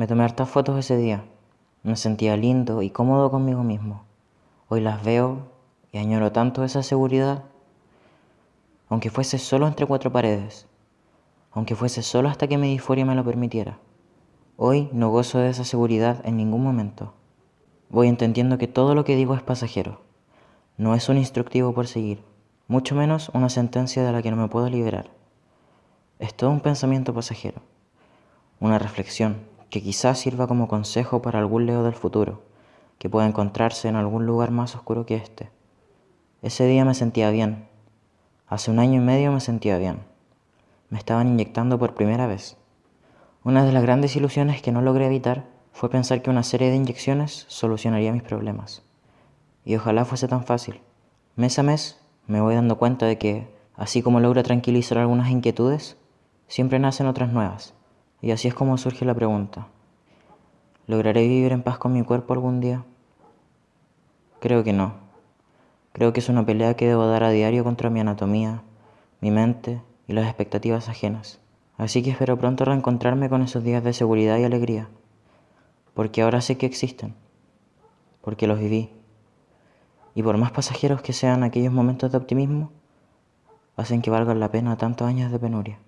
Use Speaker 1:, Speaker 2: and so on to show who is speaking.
Speaker 1: Me tomé hartas fotos ese día. Me sentía lindo y cómodo conmigo mismo. Hoy las veo y añoro tanto esa seguridad. Aunque fuese solo entre cuatro paredes. Aunque fuese solo hasta que mi disforia me lo permitiera. Hoy no gozo de esa seguridad en ningún momento. Voy entendiendo que todo lo que digo es pasajero. No es un instructivo por seguir, mucho menos una sentencia de la que no me puedo liberar. Es todo un pensamiento pasajero, una reflexión que quizás sirva como consejo para algún Leo del futuro, que pueda encontrarse en algún lugar más oscuro que este. Ese día me sentía bien. Hace un año y medio me sentía bien. Me estaban inyectando por primera vez. Una de las grandes ilusiones que no logré evitar fue pensar que una serie de inyecciones solucionaría mis problemas. Y ojalá fuese tan fácil. Mes a mes me voy dando cuenta de que, así como logro tranquilizar algunas inquietudes, siempre nacen otras nuevas. Y así es como surge la pregunta. ¿Lograré vivir en paz con mi cuerpo algún día? Creo que no. Creo que es una pelea que debo dar a diario contra mi anatomía, mi mente y las expectativas ajenas. Así que espero pronto reencontrarme con esos días de seguridad y alegría. Porque ahora sé que existen. Porque los viví. Y por más pasajeros que sean aquellos momentos de optimismo, hacen que valgan la pena tantos años de penuria.